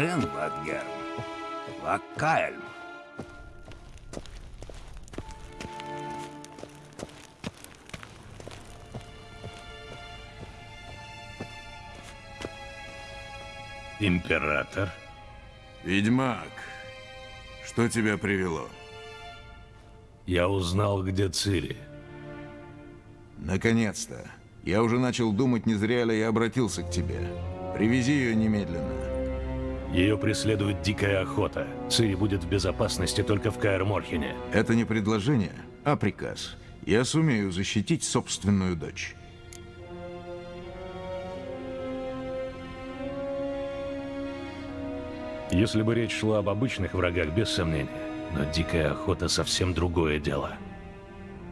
Гарен Ватгерм. Ваккаэльм. Император? Ведьмак, что тебя привело? Я узнал, где Цири. Наконец-то. Я уже начал думать, не зря ли я обратился к тебе. Привези ее немедленно. Ее преследует дикая охота. Цири будет в безопасности только в Каэр-Морхене. Это не предложение, а приказ. Я сумею защитить собственную дочь. Если бы речь шла об обычных врагах, без сомнения. Но дикая охота совсем другое дело.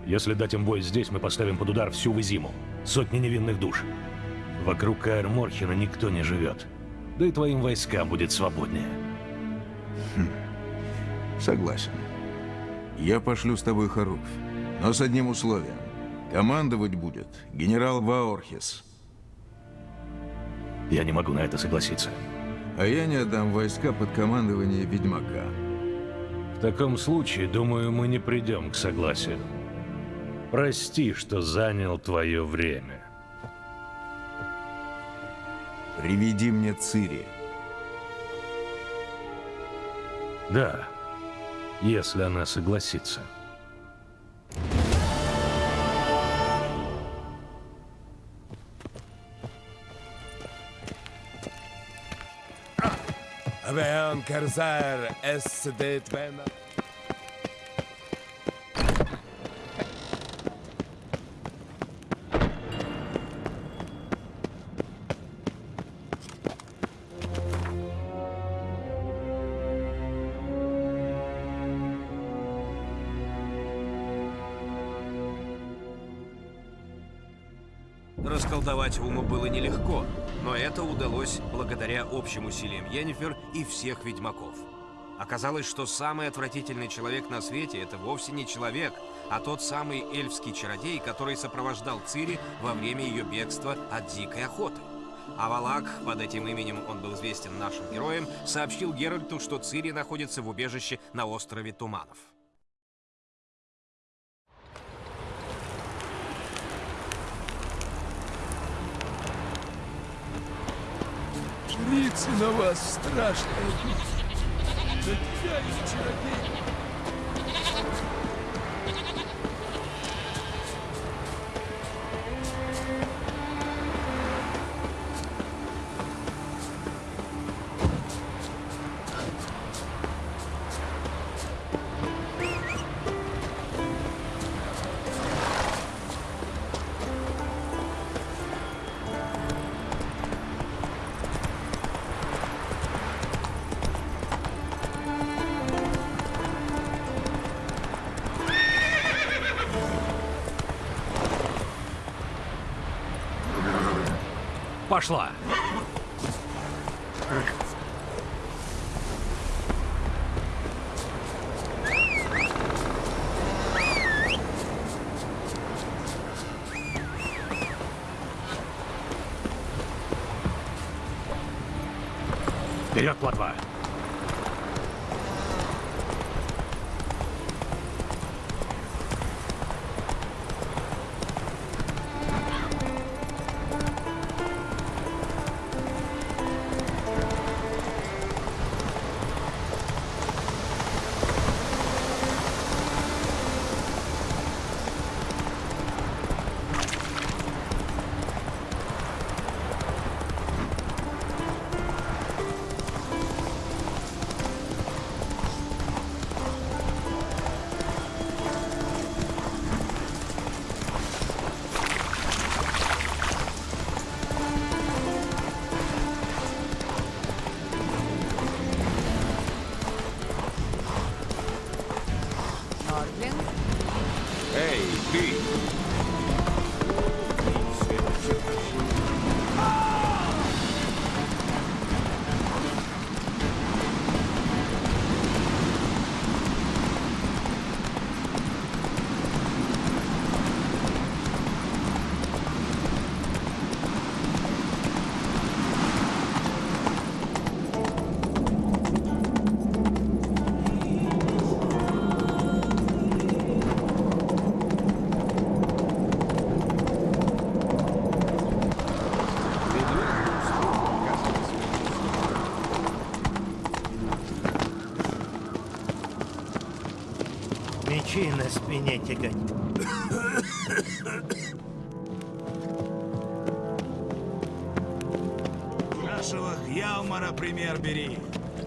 Если дать им бой здесь, мы поставим под удар всю Визиму. Сотни невинных душ. Вокруг Каэр Морхена никто не живет. Да и твоим войскам будет свободнее. Хм. Согласен. Я пошлю с тобой Харуф. Но с одним условием. Командовать будет генерал Ваорхис. Я не могу на это согласиться. А я не отдам войска под командование Ведьмака. В таком случае, думаю, мы не придем к согласию. Прости, что занял твое время. Приведи мне Цири. Да, если она согласится. Vean Kerzar es det vena. Уму было нелегко, но это удалось благодаря общим усилиям Йеннифер и всех ведьмаков. Оказалось, что самый отвратительный человек на свете — это вовсе не человек, а тот самый эльфский чародей, который сопровождал Цири во время ее бегства от дикой охоты. А Валак, под этим именем он был известен нашим героям, сообщил Геральту, что Цири находится в убежище на острове Туманов. Жрицы на вас страшная бить. Да я и чародей. Пошла! Вперед, плотва! Спине тягать. Нашего Хьялмара пример бери.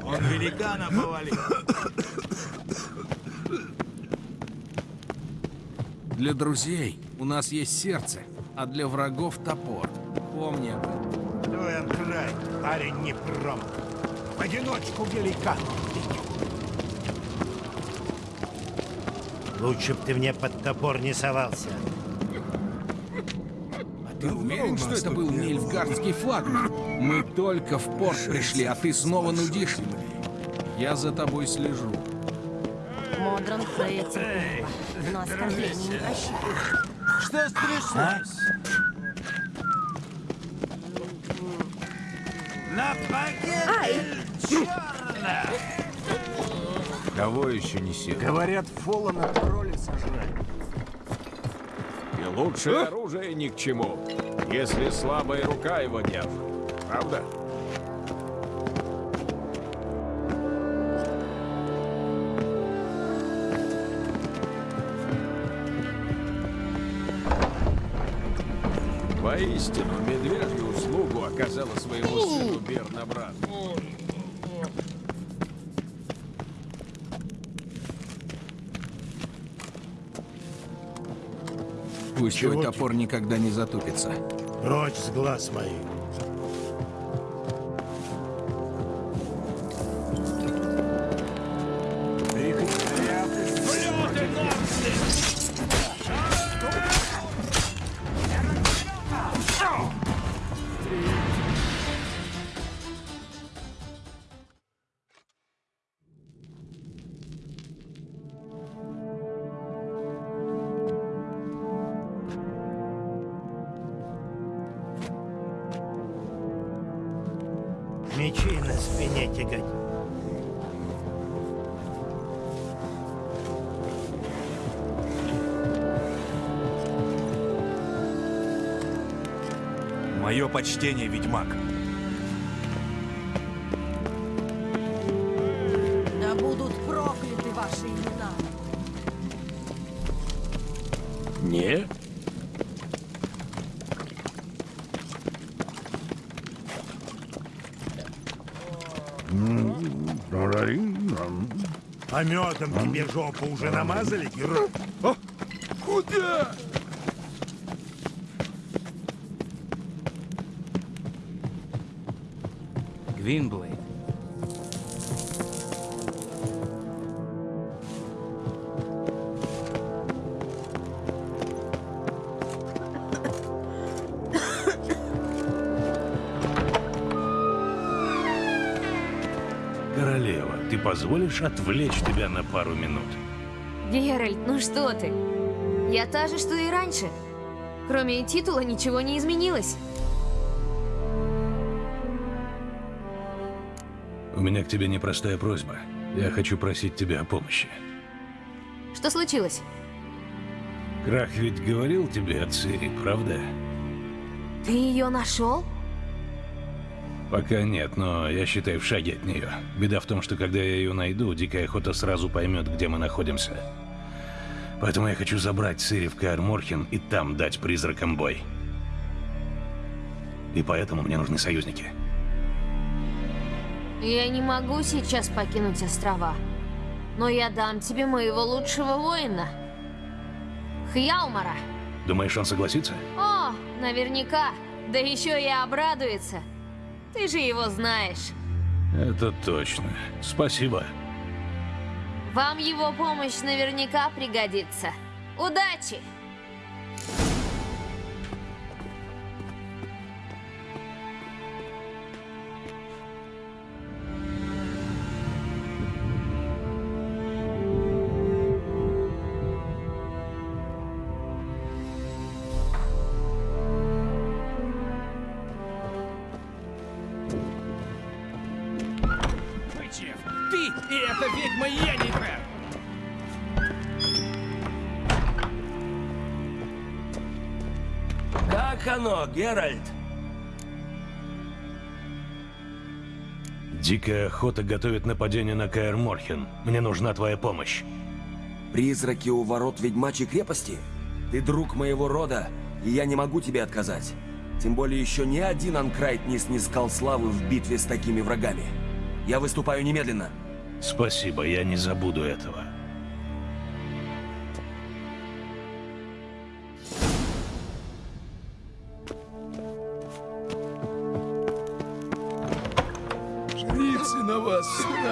Он великана повалил. Для друзей у нас есть сердце, а для врагов топор. Помни об этом. Дуэн край, парень не промах. В одиночку великан Лучше б ты мне под топор не совался. Ты уверен, что это был нильфгардский флагман? Мы только в порт пришли, а ты снова нудишь. Я за тобой слежу. Модрон терпелива, но оскорбление не. Что стряслось? Кого еще несет? Говорят, Фолана тролли сожрали. И лучшее оружие ни к чему, если слабая рука его держит. Правда? Воистину, Пусть твой топор никогда не затупится. Прочь с глаз моих. Тягать. Мое почтение, ведьмак. Пометом тебе жопу уже намазали, герой? Куда? Позволишь отвлечь тебя на пару минут? Геральт, ну что ты? Я та же, что и раньше. Кроме титула ничего не изменилось. У меня к тебе непростая просьба. Я хочу просить тебя о помощи. Что случилось? Крах ведь говорил тебе о Цири, правда? Ты ее нашел? Пока нет, но я считаю в шаге от нее. Беда в том, что когда я ее найду, Дикая Охота сразу поймет, где мы находимся. Поэтому я хочу забрать Каэр Морхен и там дать призракам бой. И поэтому мне нужны союзники. Я не могу сейчас покинуть острова. Но я дам тебе моего лучшего воина. Хьялмара. Думаешь, он согласится? О, наверняка. Да еще и обрадуется. Ты же его знаешь. Это точно. Спасибо. Вам его помощь наверняка пригодится. Удачи! Оно, Геральт? Дикая охота готовит нападение на Каэр Морхен. Мне нужна твоя помощь. Призраки у ворот ведьмачьей крепости? Ты друг моего рода, и я не могу тебе отказать. Тем более еще ни один Анкрайт не снискал славы в битве с такими врагами. Я выступаю немедленно. Спасибо, я не забуду этого.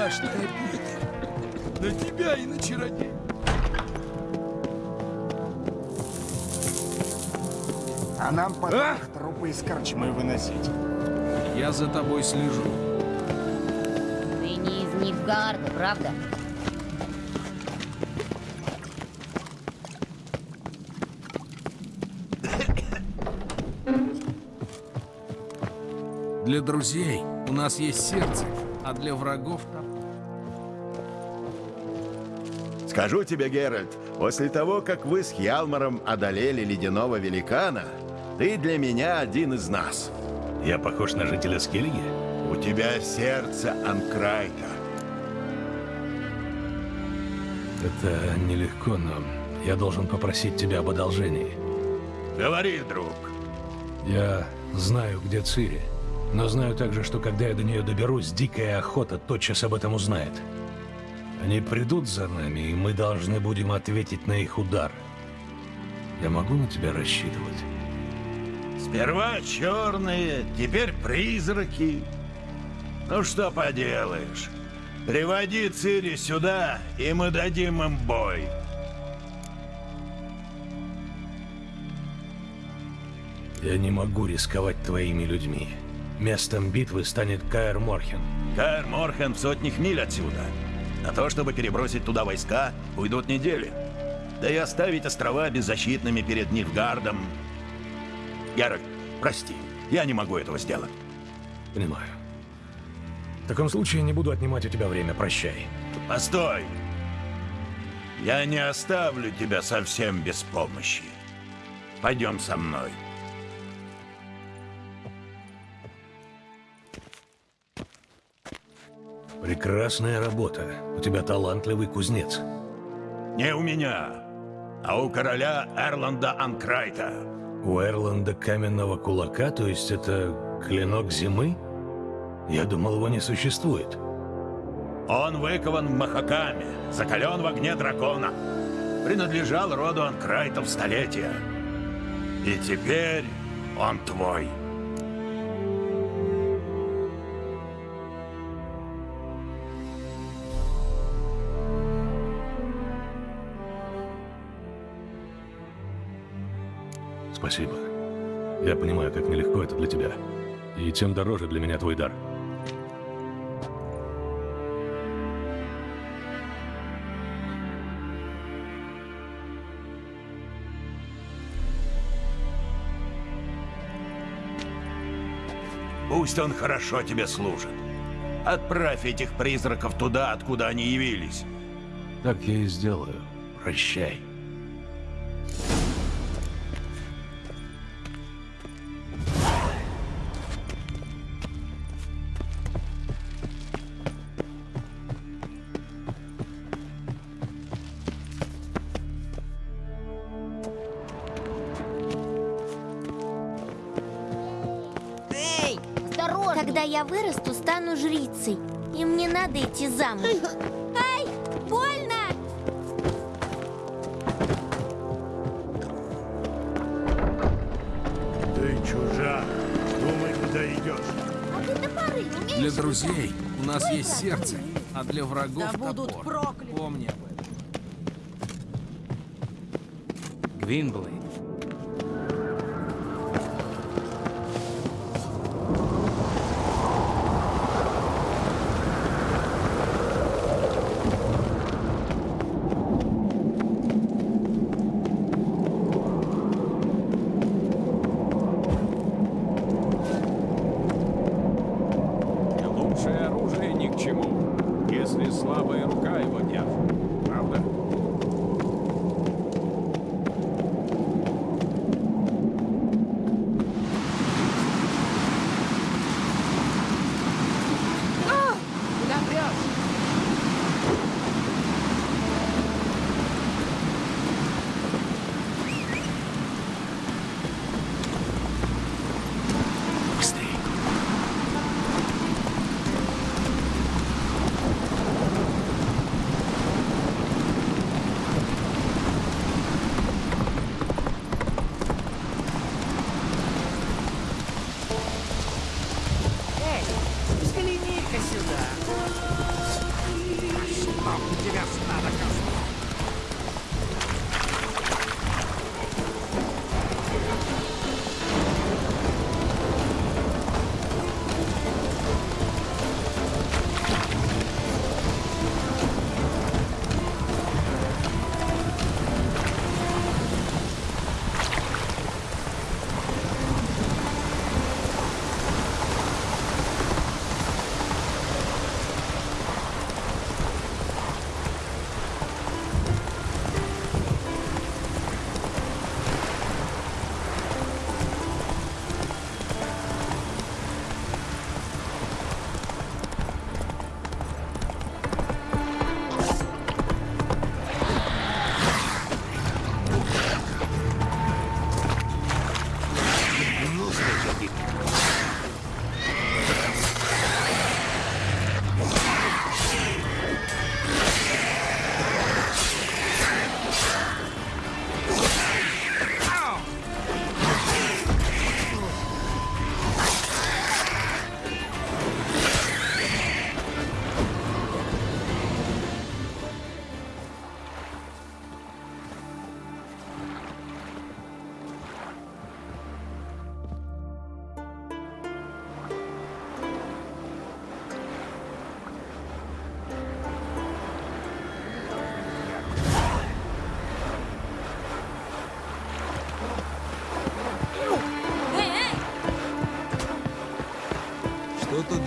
Страшная обида. На тебя и на чародей. А нам потом трупы из корчмы выносить. Я за тобой слежу. Ты не из Нильфгаарда, правда? Для друзей у нас есть сердце, а для врагов Скажу тебе, Геральт, после того, как вы с Хьялмаром одолели ледяного великана, ты для меня один из нас. Я похож на жителя Скеллиги? У тебя сердце Анкрайта. Это нелегко, но я должен попросить тебя об одолжении. Говори, друг. Я знаю, где Цири, но знаю также, что когда я до нее доберусь, дикая охота тотчас об этом узнает. Они придут за нами, и мы должны будем ответить на их удар. Я могу на тебя рассчитывать? Сперва черные, теперь призраки. Ну что поделаешь. Приводи Цири сюда, и мы дадим им бой. Я не могу рисковать твоими людьми. Местом битвы станет Каэр Морхен. Каэр Морхен в сотнях миль отсюда. На то, чтобы перебросить туда войска, уйдут недели. Да и оставить острова беззащитными перед Нильфгардом. Геральт, прости, я не могу этого сделать. Понимаю. В таком случае не буду отнимать у тебя время. Прощай. Постой! Я не оставлю тебя совсем без помощи. Пойдем со мной. Прекрасная работа. У тебя талантливый кузнец. Не у меня, а у короля Эрланда Анкрайта. У Эрланда каменного кулака, то есть это клинок зимы? Я думал, его не существует. Он выкован в Махакаме, закален в огне дракона. Принадлежал роду Анкрайтов столетия. И теперь он твой. Спасибо. Я понимаю, как нелегко это для тебя. И тем дороже для меня твой дар. Пусть он хорошо тебе служит. Отправь этих призраков туда, откуда они явились. Так я и сделаю. Прощай.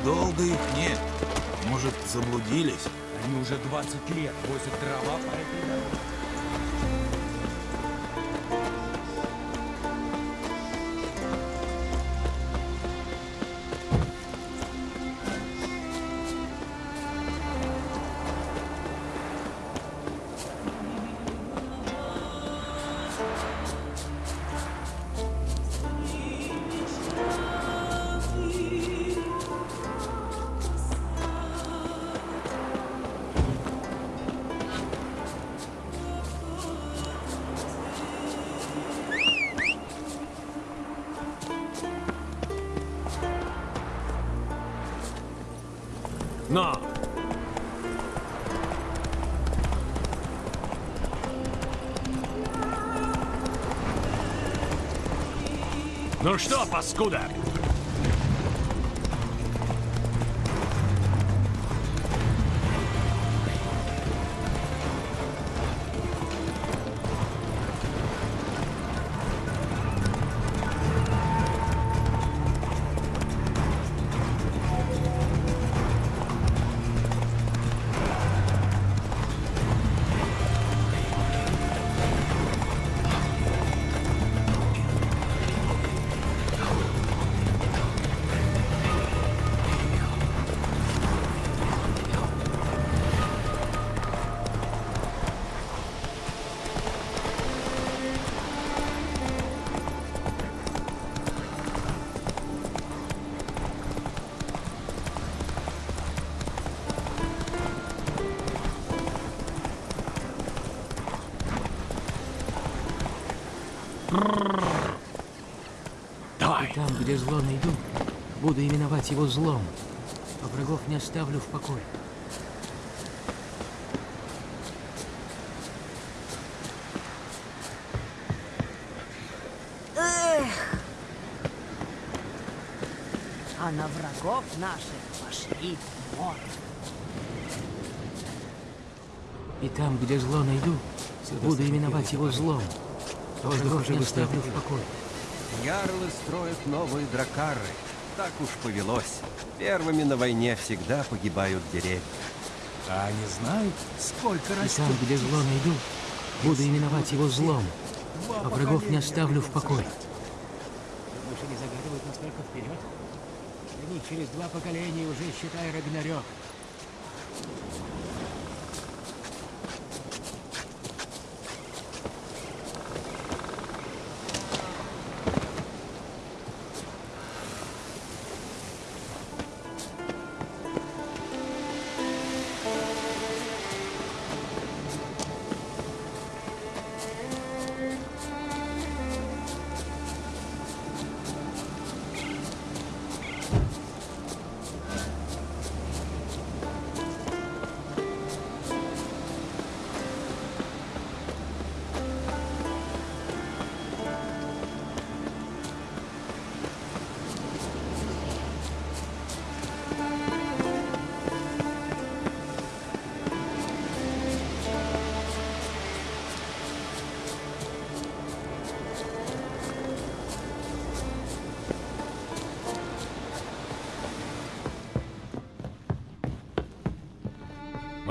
Долго их нет. Может, заблудились? Они уже 20 лет возят дрова по этой дороге. И там, где зло найду, буду именовать его злом, а врагов не оставлю в покое. Эх! А на врагов наших пошли мор. И там, где зло найду, буду именовать его злом, не оставлю в покое. Ярлы строят новые дракары. Так уж повелось. Первыми на войне всегда погибают деревья. А они знают, сколько И растет? там, где зло найду, буду именовать его злом, а врагов не оставлю в покое. Души не загадывают настолько вперед. Они через два поколения уже, считай, Рагнарёк.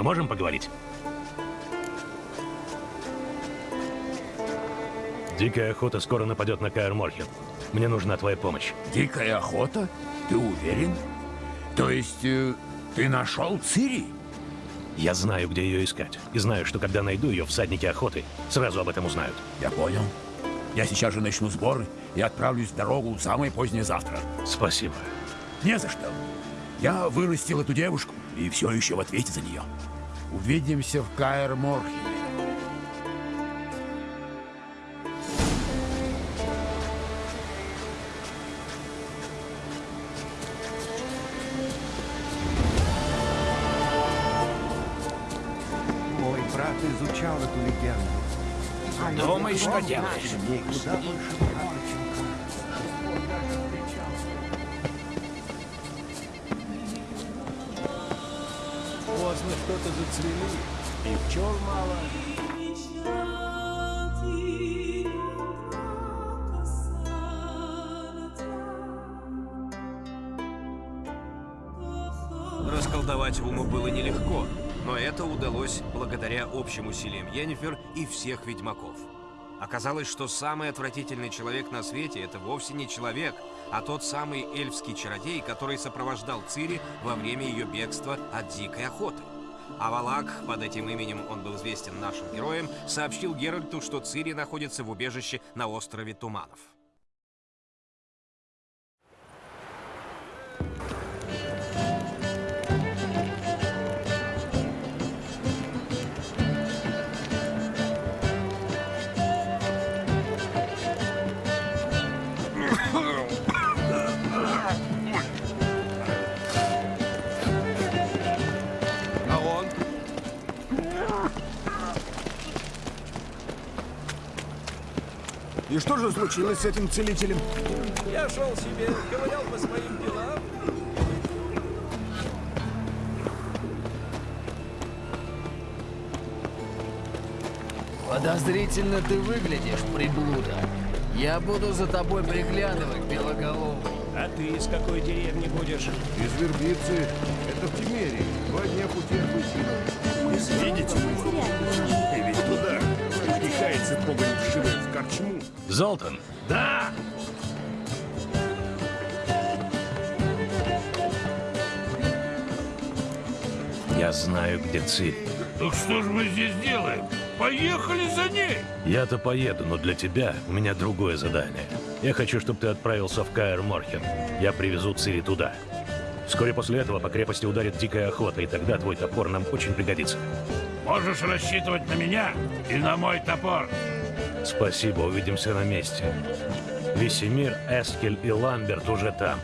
Мы можем поговорить? Дикая охота скоро нападет на Каэр Морхен. Мне нужна твоя помощь. Дикая охота? Ты уверен? То есть э, ты нашел Цири? Я знаю, где ее искать. И знаю, что когда найду ее, всадники охоты сразу об этом узнают. Я понял. Я сейчас же начну сборы и отправлюсь в дорогу самое позднее завтра. Спасибо. Не за что. Я вырастил эту девушку и все еще в ответе за нее. Увидимся в Каэр Морхе. Мой брат изучал эту легенду. Думай, что делаешь. Расколдовать Уму было нелегко, но это удалось благодаря общим усилиям Йеннифер и всех ведьмаков. Оказалось, что самый отвратительный человек на свете — это вовсе не человек, а тот самый эльфский чародей, который сопровождал Цири во время ее бегства от дикой охоты. А Валак, под этим именем он был известен нашим героям, сообщил Геральту, что Цири находится в убежище на острове Туманов. И что же случилось с этим целителем? Я шел себе, ковырял по своим делам. Подозрительно ты выглядишь, приблуда. Я буду за тобой приглядывать, белоголовый. А ты из какой деревни будешь? Из Вербицы. Это в Тимерии. Два дня пути от Лысины. Видите? Втекается погонь вшивает в корчму. Золтан, Да! я знаю, где Цири. Так что же мы здесь делаем? Поехали за ней! Я-то поеду, но для тебя у меня другое задание. Я хочу, чтобы ты отправился в Каэр Морхен. Я привезу Цири туда. Вскоре после этого по крепости ударит дикая охота, и тогда твой топор нам очень пригодится. Можешь рассчитывать на меня и на мой топор. Спасибо, увидимся на месте. Весемир, Эскель и Ламберт уже там.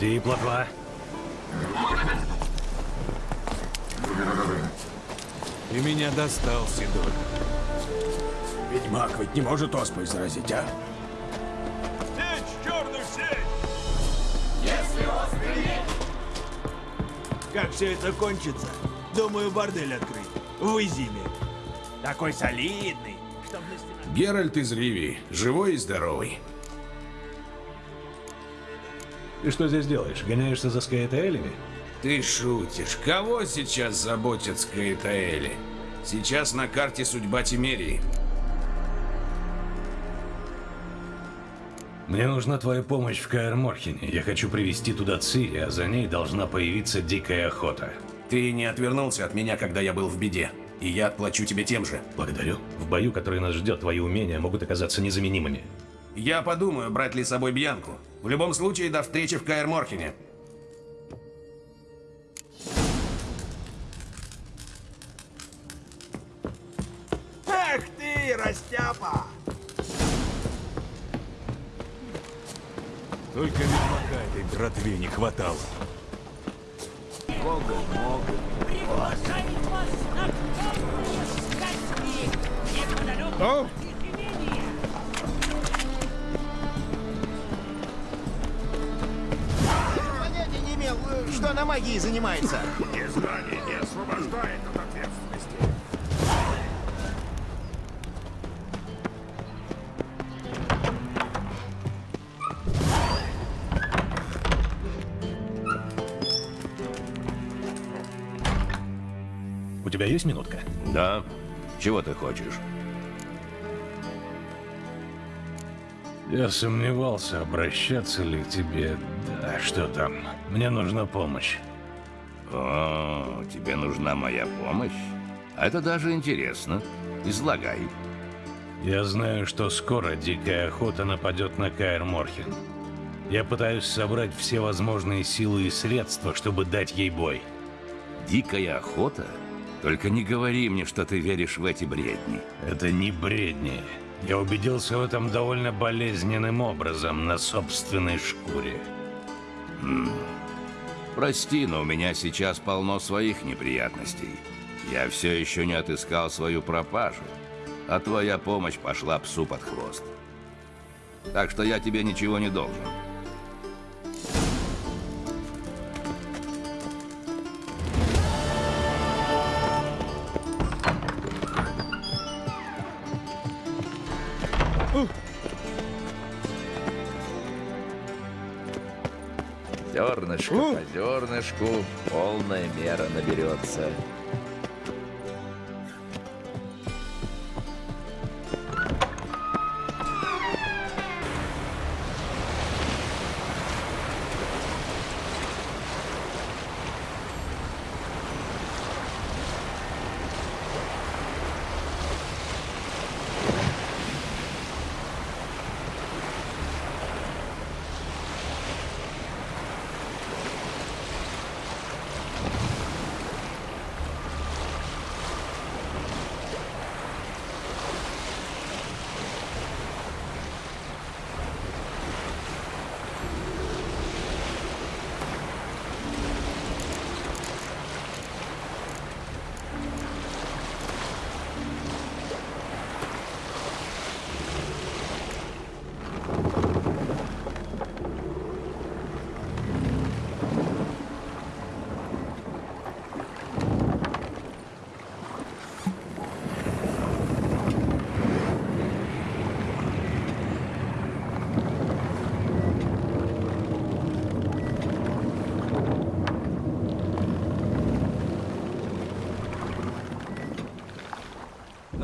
Погоди, плотва. Ты меня достал, Сидор. Ведьмак ведь не может оспой заразить, а? Сечь черную сеть! Если острый Как все это кончится? Думаю, бордель открыть. В Изиме. Такой солидный. Чтоб на стенах... Геральт из Ривии, живой и здоровый. Ты что здесь делаешь? Гоняешься за Скаэтаэлями? Ты шутишь. Кого сейчас заботят Скаэтаэли? Сейчас на карте судьба Тимерии. Мне нужна твоя помощь в Каэр Морхене. Я хочу привести туда Цири, а за ней должна появиться дикая охота. Ты не отвернулся от меня, когда я был в беде. И я отплачу тебе тем же. Благодарю. В бою, который нас ждет, твои умения могут оказаться незаменимыми. Я подумаю, брать ли с собой Бьянку. В любом случае, до встречи в Каэр Морхене. Эх ты, растяпа! Только ведьмака этой братве не хватало. Бога могут. О! Что она магией занимается. Незнание не освобождает от ответственности. У тебя есть минутка? Да. Чего ты хочешь? Я сомневался, обращаться ли к тебе. Да, что там? Мне нужна помощь. О, тебе нужна моя помощь? А Это даже интересно. Излагай. Я знаю, что скоро дикая охота нападет на Каэр Морхен. Я пытаюсь собрать все возможные силы и средства, чтобы дать ей бой. Дикая охота? Только не говори мне, что ты веришь в эти бредни. Это не бредни. Я убедился в этом довольно болезненным образом на собственной шкуре. М. Прости, но у меня сейчас полно своих неприятностей. Я все еще не отыскал свою пропажу, а твоя помощь пошла псу под хвост. Так что я тебе ничего не должен. Зернышко по зернышку полная мера наберется.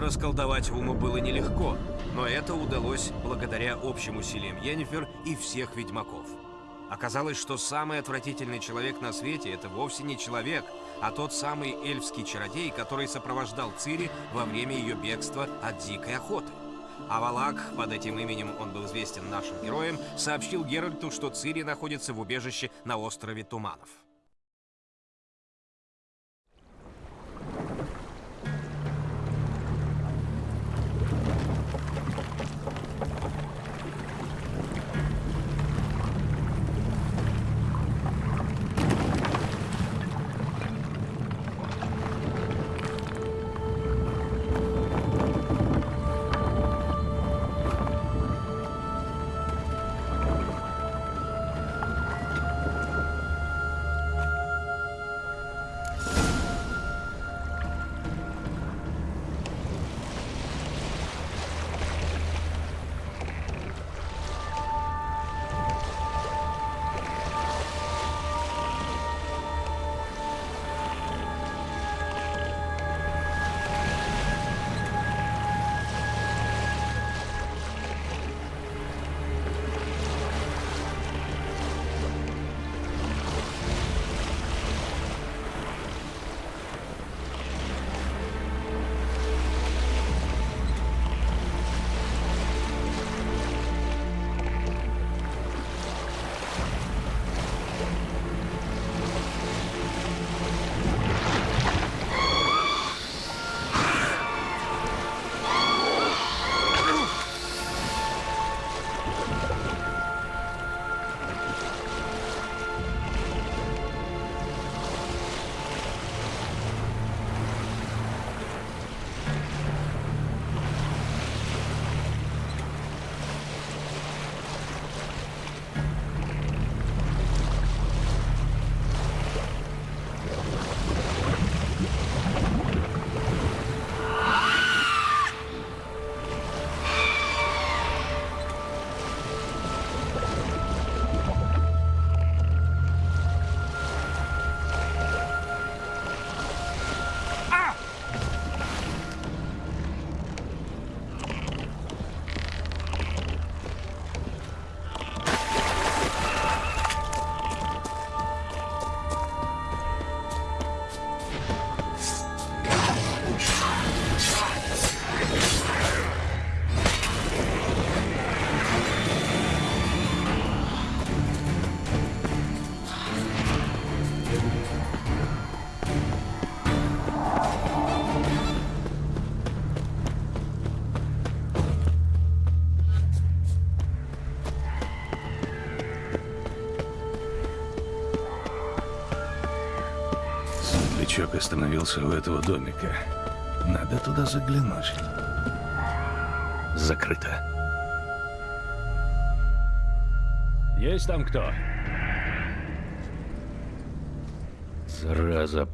Расколдовать Уму было нелегко, но это удалось благодаря общим усилиям Йеннифер и всех ведьмаков. Оказалось, что самый отвратительный человек на свете — это вовсе не человек, а тот самый эльфский чародей, который сопровождал Цири во время ее бегства от дикой охоты. А Валак, под этим именем он был известен нашим героям, сообщил Геральту, что Цири находится в убежище на острове Туманов. Остановился у этого домика. Надо туда заглянуть. Закрыто. Есть там кто? Зараза.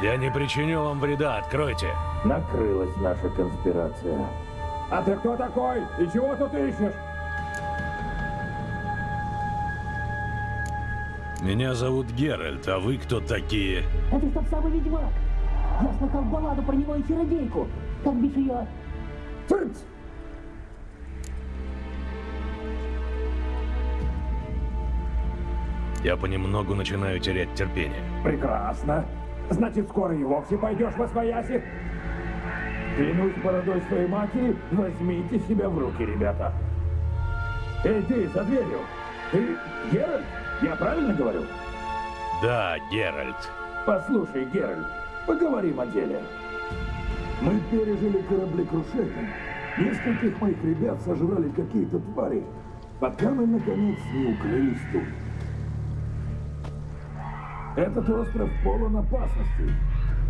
Я не причиню вам вреда, откройте. Накрылась наша конспирация. А ты кто такой? И чего тут ищешь? Меня зовут Геральт, а вы кто такие? Это тот самый ведьмак. Я слыхал балладу про него и чародейку. Как бишь ее? Цыц! Я понемногу начинаю терять терпение. Прекрасно. Значит, скоро и вовсе пойдешь во свояси. Клянусь бородой своей матери, возьмите себя в руки, ребята. Эй, ты, за дверью. Ты Геральт? Я правильно говорю? Да, Геральт. Послушай, Геральт, поговорим о деле. Мы пережили кораблекрушение. Нескольких моих ребят сожрали какие-то твари, пока мы, наконец, не укрылись тут. Этот остров полон опасностей,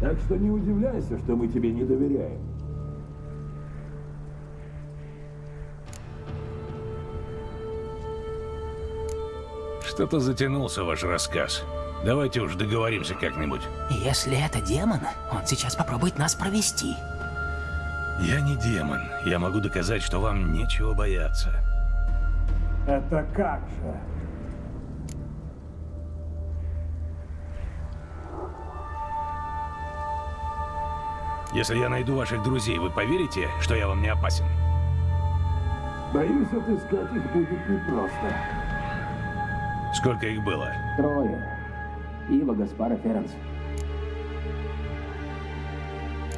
так что не удивляйся, что мы тебе не доверяем. Что-то затянулся ваш рассказ. Давайте уж договоримся как-нибудь. Если это демон, он сейчас попробует нас провести. Я не демон. Я могу доказать, что вам нечего бояться. Это как же? Если я найду ваших друзей, вы поверите, что я вам не опасен? Боюсь, отыскать их будет непросто. Сколько их было? Трое. Ива, Гаспар и Ференс.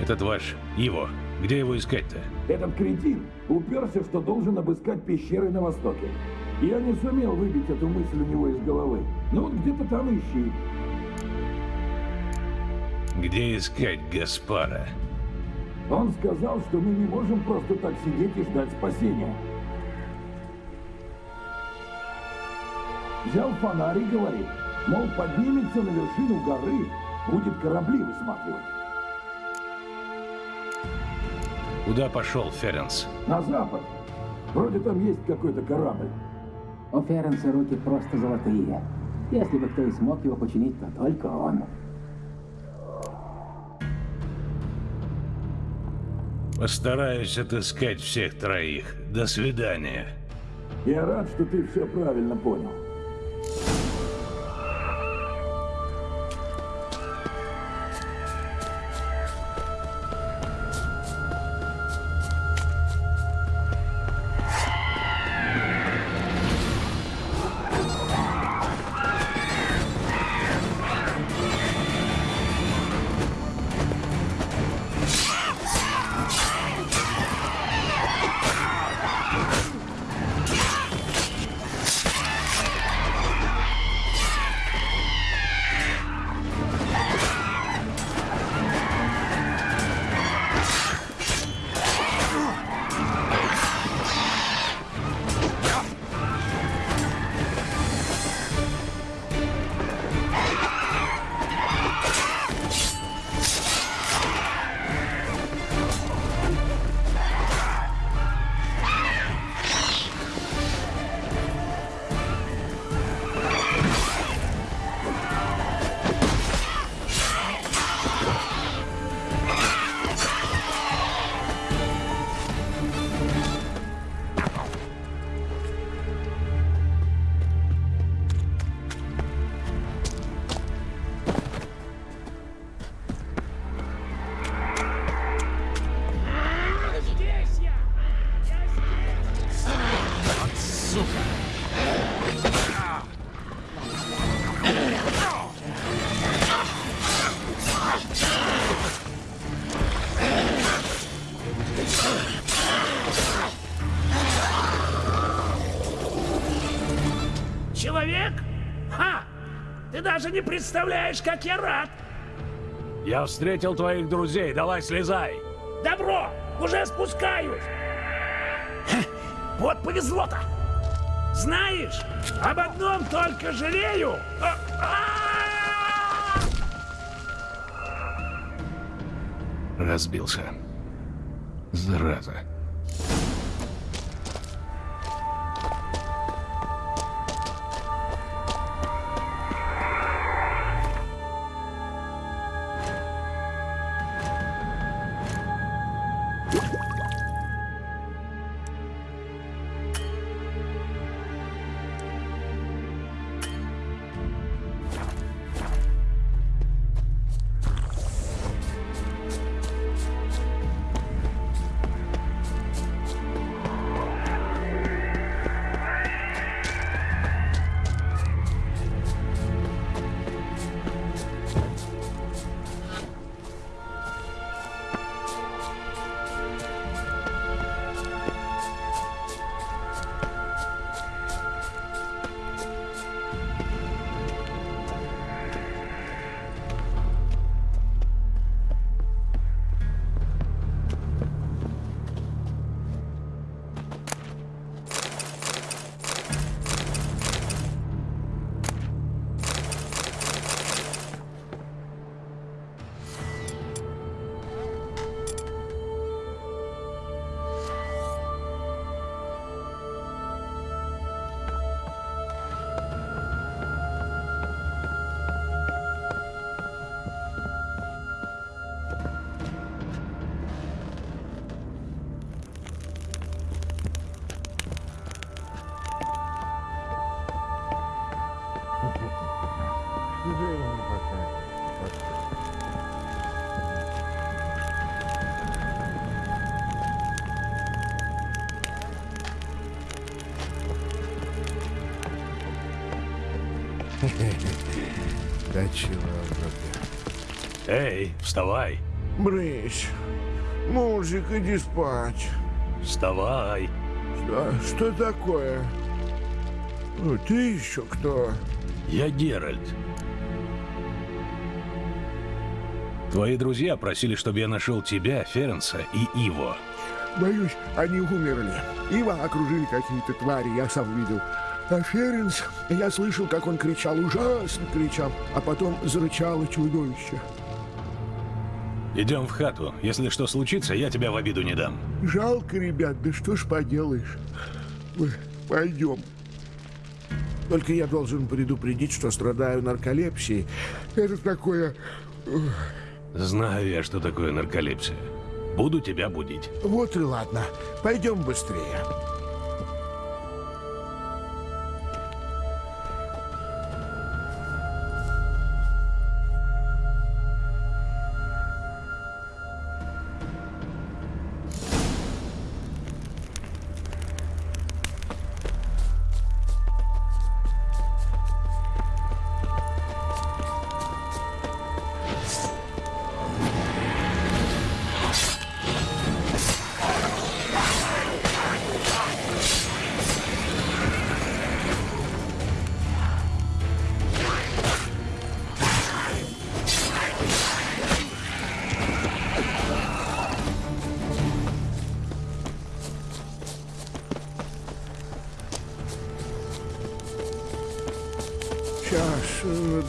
Этот ваш Иво. Где его искать-то? Этот кретин уперся, что должен обыскать пещеры на востоке. Я не сумел выбить эту мысль у него из головы. Ну вот где-то там ищи. Где искать Гаспара? Он сказал, что мы не можем просто так сидеть и ждать спасения. Взял фонарь и говорит, мол, поднимется на вершину горы, будет корабли высматривать. Куда пошел Ференс? На запад. Вроде там есть какой-то корабль. У Ференса руки просто золотые. Если бы кто и смог его починить, то только он. Постараюсь отыскать всех троих. До свидания. Я рад, что ты все правильно понял. Ты даже не представляешь, как я рад! Я встретил твоих друзей, давай слезай. Добро! Уже спускаюсь! Ха, Вот повезло-то! Знаешь, об одном только жалею. А- а! Разбился. Зараза. Да чего, Эй, вставай. Брысь, мужик, иди спать. Вставай. Что, что такое? Ну, ты еще кто? Я Геральт. Твои друзья просили, чтобы я нашел тебя, Ференса и Иво. Боюсь, они умерли. Ива окружили какие-то твари, я сам видел. А Ференс, я слышал, как он кричал, ужасно кричал, а потом зарычало чудовище. Идем в хату. Если что случится, я тебя в обиду не дам. Жалко, ребят, да что ж поделаешь. Пойдем. Только я должен предупредить, что страдаю нарколепсией. Это такое... Знаю я, что такое нарколепсия. Буду тебя будить. Вот и ладно. Пойдем быстрее.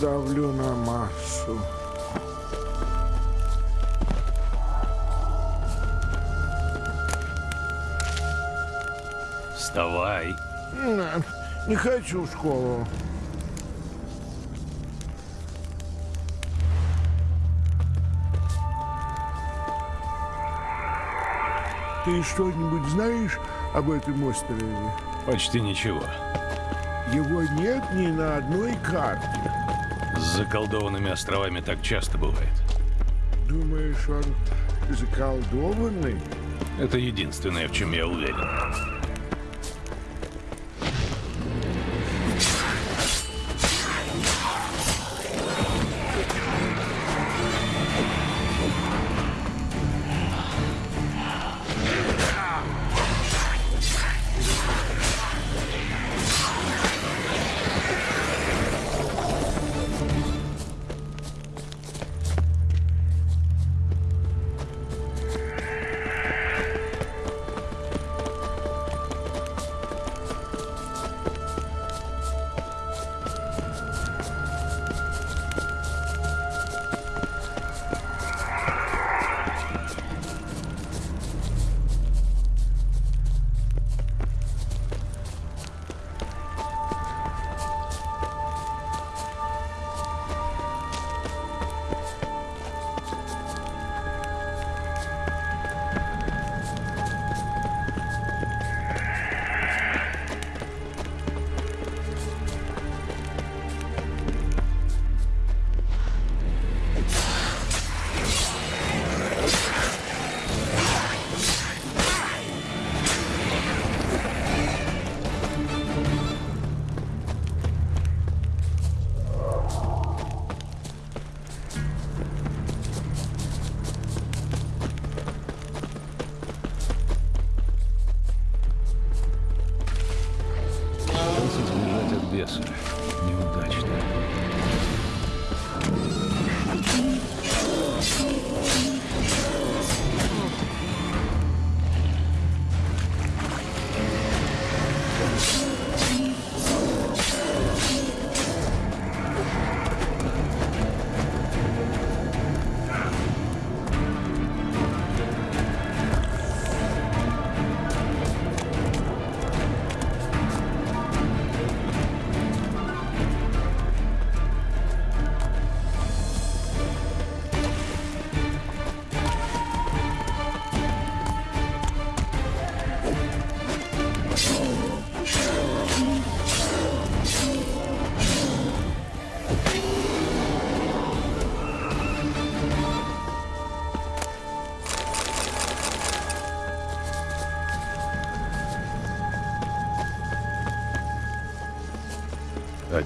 Надавлю на массу. Вставай. Не хочу в школу. Ты что-нибудь знаешь об этом острове? Почти ничего. Его нет ни на одной карте. С заколдованными островами так часто бывает. Думаешь, он заколдованный? Это единственное, в чем я уверен.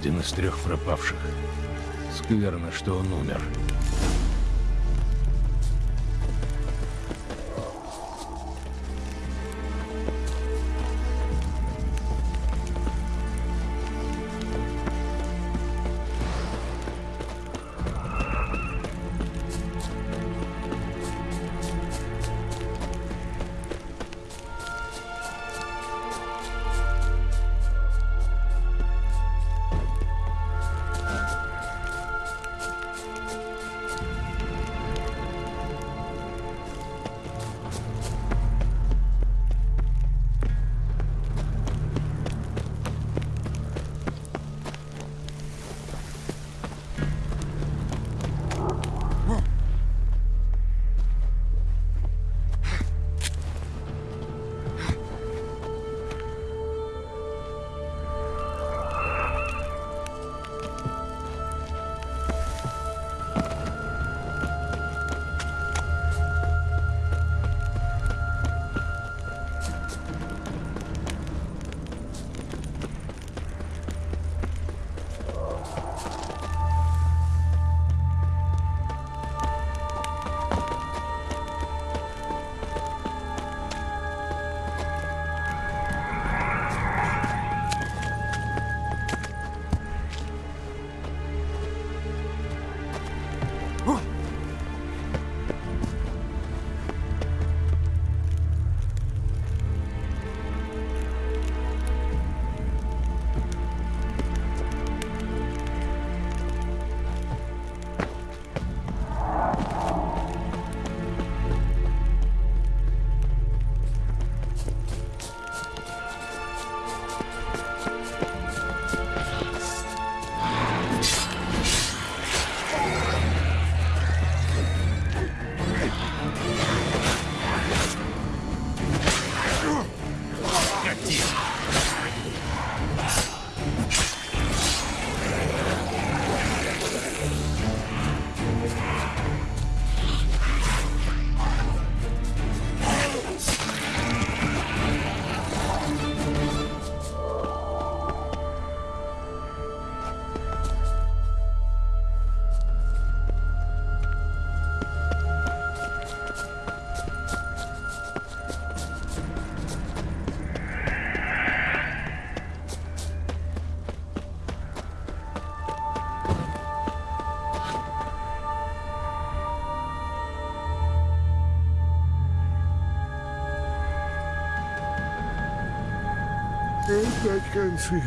Один из трех пропавших. Скверно, что он умер. Концы.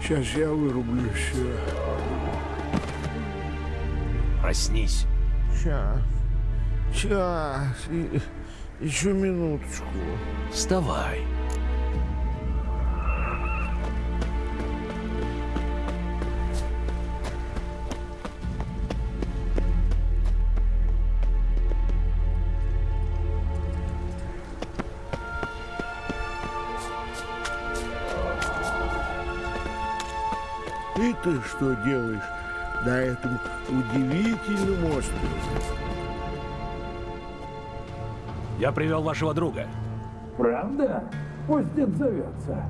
Сейчас я вырублю все. Проснись. Сейчас. Сейчас. И, еще минуточку. Вставай. Ты что делаешь на этом удивительном острове? Я привел вашего друга. Правда? Пусть отзовется.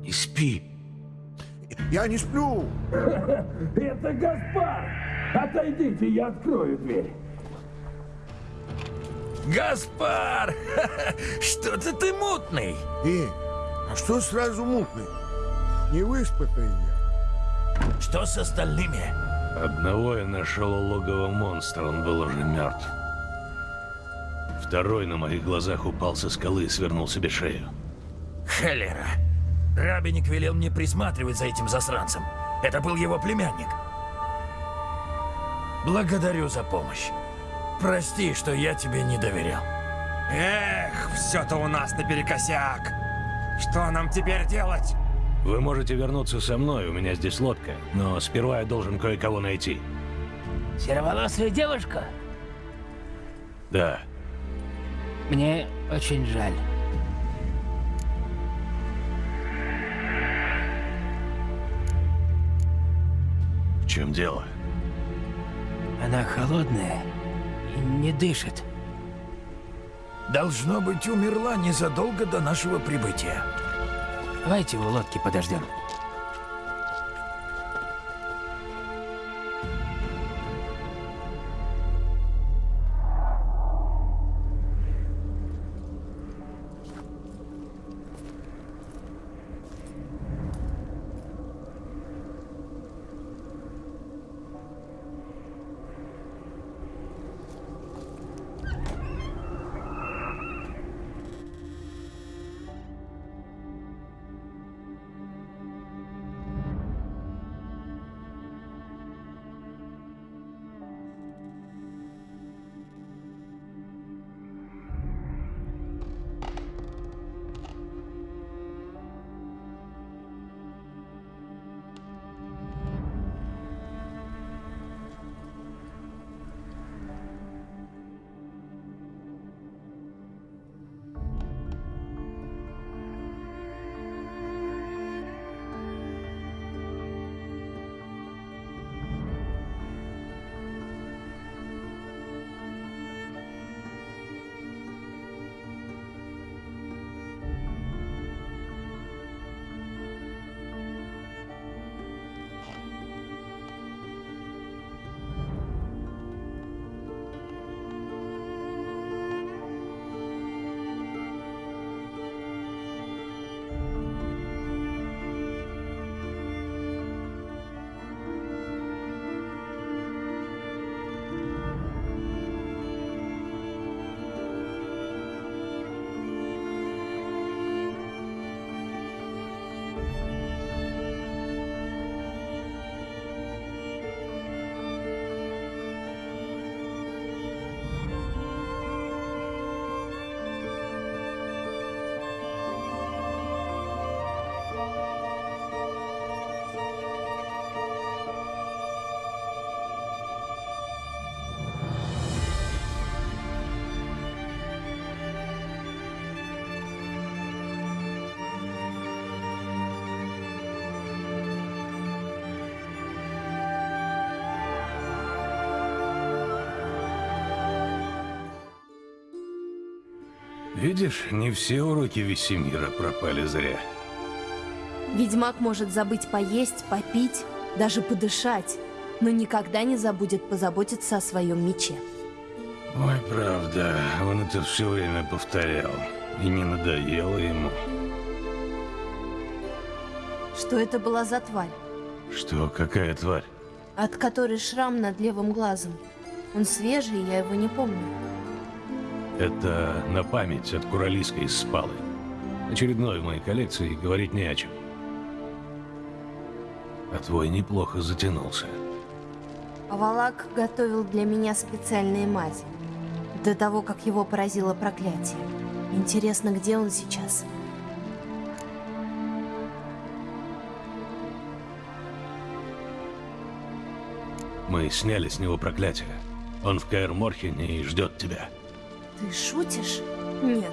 Не спи. Я не сплю. Это Гаспар! Отойдите, я открою дверь. Гаспар! Что-то ты мутный. И, а что сразу мутный? Не выспатый я. Что с остальными? Одного я нашел у логова монстра, он был уже мертв. Второй на моих глазах упал со скалы и свернул себе шею. Холера. Рабиник велел мне присматривать за этим засранцем. Это был его племянник. Благодарю за помощь. Прости, что я тебе не доверял. Эх, все-то у нас наперекосяк. Что нам теперь делать? Вы можете вернуться со мной, у меня здесь лодка, но сперва я должен кое-кого найти. Сероволосая девушка? Да, Мне очень жаль. в чем дело? Она холодная и не дышит. Должно быть, умерла незадолго до нашего прибытия. Давайте у лодки подождем. Видишь, не все уроки Весемира пропали зря. Ведьмак может забыть поесть, попить, даже подышать, но никогда не забудет позаботиться о своем мече. Ой, правда, он это все время повторял. И не надоело ему. Что это была за тварь, Что, какая тварь? от которой шрам над левым глазом? Он свежий, я его не помню. Это на память от Куралиска из Спалы. Очередной в моей коллекции, говорить не о чем. А твой неплохо затянулся. Авалак готовил для меня специальные мази. До того, как его поразило проклятие. Интересно, где он сейчас? Мы сняли с него проклятие. Он в Каэр Морхене и ждет тебя. Ты шутишь? Нет,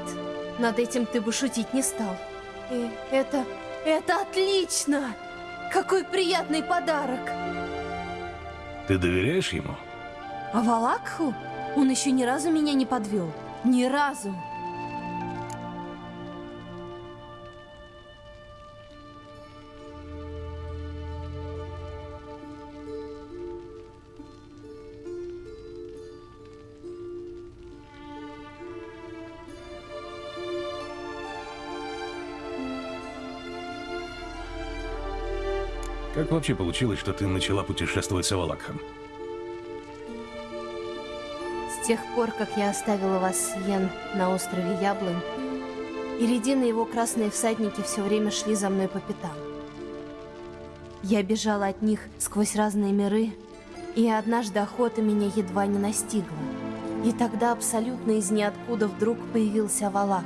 над этим ты бы шутить не стал. И это... это отлично! Какой приятный подарок! Ты доверяешь ему? А Валакху? Он еще ни разу меня не подвел. Ни разу. Как вообще получилось, что ты начала путешествовать с Авалакхом? С тех пор, как я оставила вас Йен на острове Яблонь, Иридин и его красные всадники все время шли за мной по пятам. Я бежала от них сквозь разные миры, и однажды охота меня едва не настигла. И тогда абсолютно из ниоткуда вдруг появился Валак.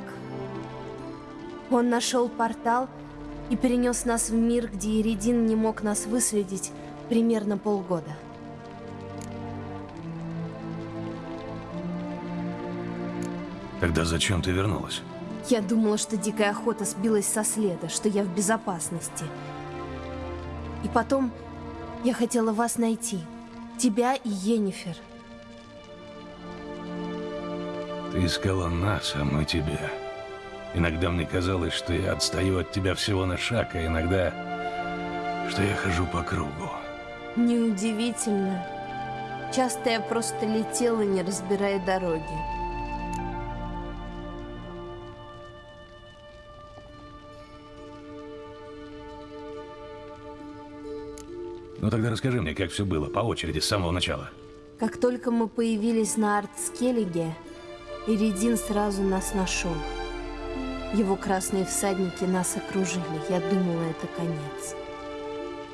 Он нашел портал и перенес нас в мир, где Иридин не мог нас выследить примерно полгода. Тогда зачем ты вернулась? Я думала, что дикая охота сбилась со следа, что я в безопасности. И потом я хотела вас найти. Тебя и Йеннифер. Ты искала нас, а мы тебя. Иногда мне казалось, что я отстаю от тебя всего на шаг, а иногда, что я хожу по кругу. Неудивительно. Часто я просто летела, не разбирая дороги. Ну тогда расскажи мне, как все было, по очереди, с самого начала. Как только мы появились на Артскеллиге, Иридин сразу нас нашел. Его красные всадники нас окружили. Я думала, это конец.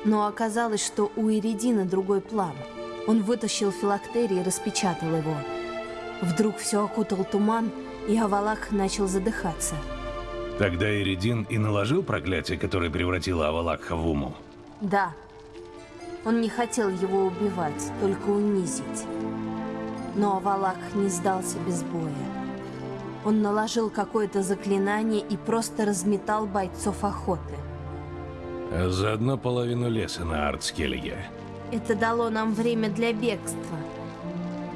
Но оказалось, что у Иридина другой план. Он вытащил филактерий и распечатал его. Вдруг все окутал туман, и Авалах начал задыхаться. Тогда Иридин и наложил проклятие, которое превратило Авалакха в уму. Да. Он не хотел его убивать, только унизить. Но Авалак не сдался без боя. Он наложил какое-то заклинание и просто разметал бойцов охоты. А заодно половину леса на Артскеллиге. Это дало нам время для бегства.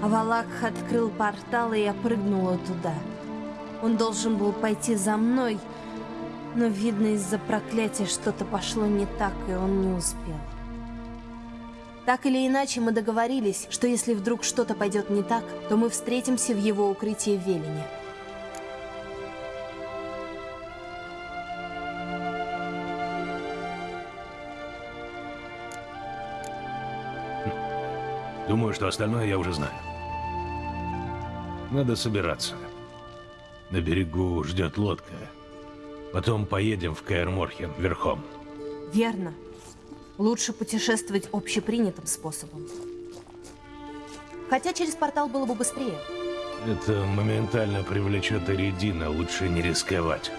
Авалак открыл портал, и я прыгнула туда. Он должен был пойти за мной, но, видно, из-за проклятия что-то пошло не так, и он не успел. Так или иначе, мы договорились, что если вдруг что-то пойдет не так, то мы встретимся в его укрытии в Велине. Думаю, что остальное я уже знаю. Надо собираться. На берегу ждет лодка. Потом поедем в Каэр-Морхен верхом. Верно. Лучше путешествовать общепринятым способом. Хотя через портал было бы быстрее. Это моментально привлечет Эридина, лучше не рисковать.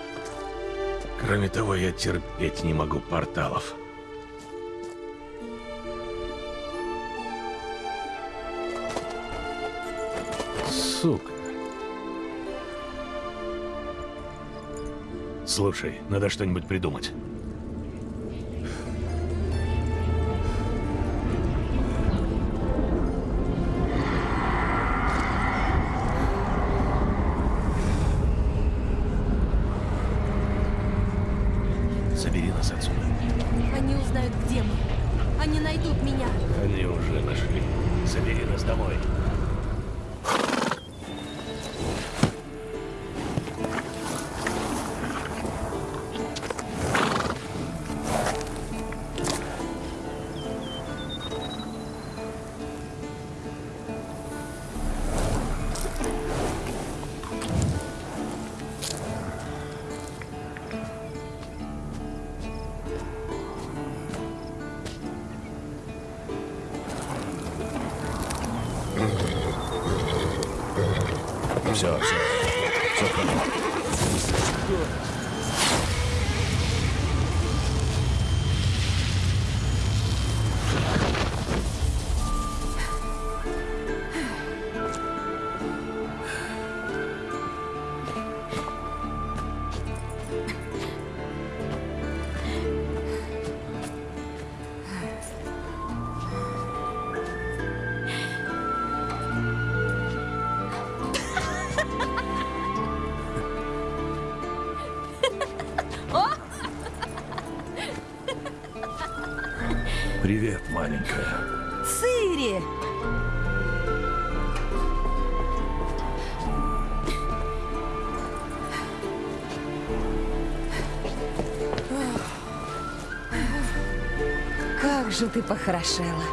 Кроме того, я терпеть не могу порталов. Сука. Слушай, надо что-нибудь придумать. Все, все. Как же ты похорошела.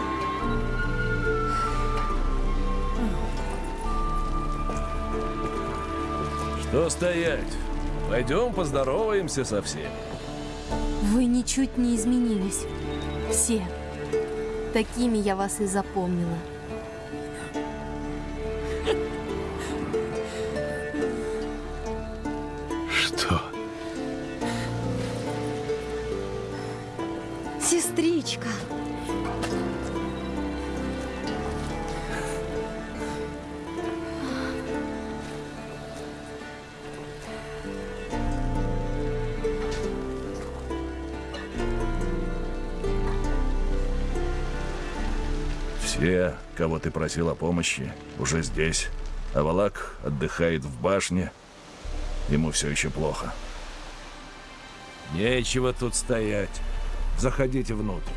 Что стоять? Пойдем поздороваемся со всеми. Вы ничуть не изменились. Все. Такими я вас и запомнила. Кого ты просил о помощи, уже здесь. А Валак отдыхает в башне. Ему все еще плохо. Нечего тут стоять. Заходите внутрь.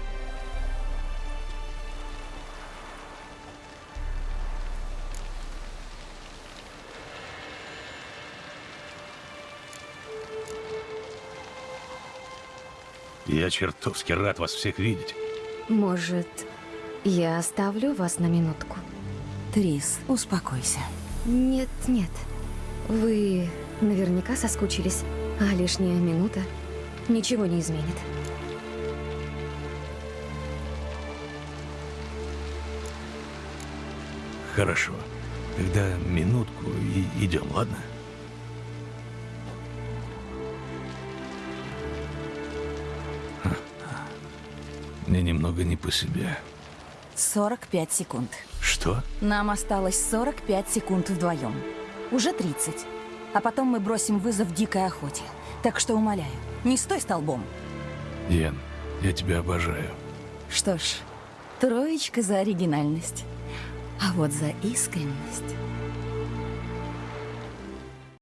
Я чертовски рад вас всех видеть. Может, я оставлю вас на минутку? Трис, успокойся. Нет, нет. Вы наверняка соскучились, а лишняя минута ничего не изменит. Хорошо. Тогда минутку и идем, ладно? Мне немного не по себе. 45 секунд. Что? Нам осталось 45 секунд вдвоем. Уже 30. А потом мы бросим вызов дикой охоте. Так что умоляю, не стой столбом. Ян, я тебя обожаю. Что ж, троечка за оригинальность. А вот за искренность